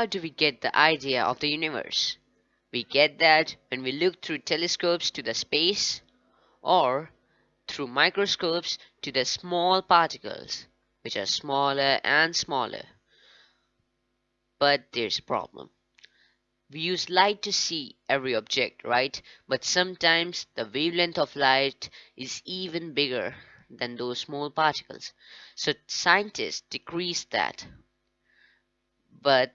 How do we get the idea of the universe? We get that when we look through telescopes to the space or through microscopes to the small particles which are smaller and smaller. But there's a problem. We use light to see every object, right? But sometimes the wavelength of light is even bigger than those small particles. So scientists decrease that. But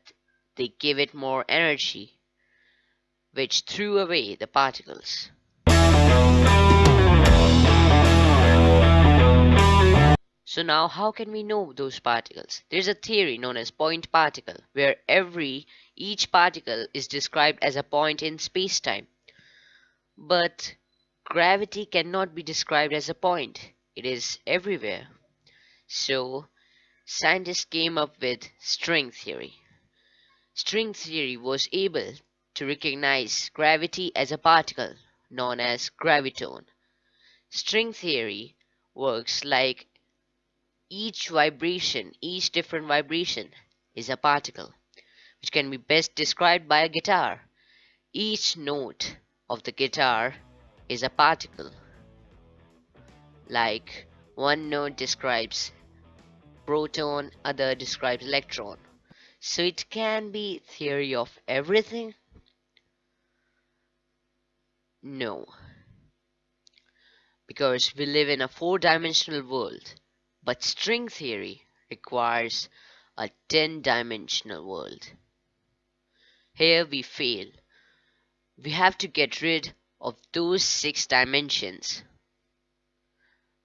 they give it more energy, which threw away the particles. So now how can we know those particles? There's a theory known as point particle, where every each particle is described as a point in space-time. But gravity cannot be described as a point. It is everywhere. So scientists came up with string theory. String theory was able to recognize gravity as a particle known as graviton. String theory works like each vibration, each different vibration is a particle, which can be best described by a guitar. Each note of the guitar is a particle. Like one note describes proton, other describes electron. So it can be theory of everything? No. Because we live in a four-dimensional world but string theory requires a 10-dimensional world. Here we fail. We have to get rid of those six dimensions,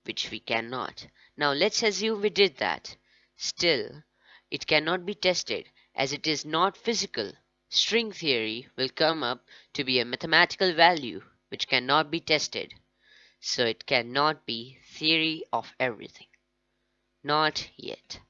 which we cannot. Now let's assume we did that. Still, it cannot be tested as it is not physical. String theory will come up to be a mathematical value which cannot be tested. So it cannot be theory of everything. Not yet.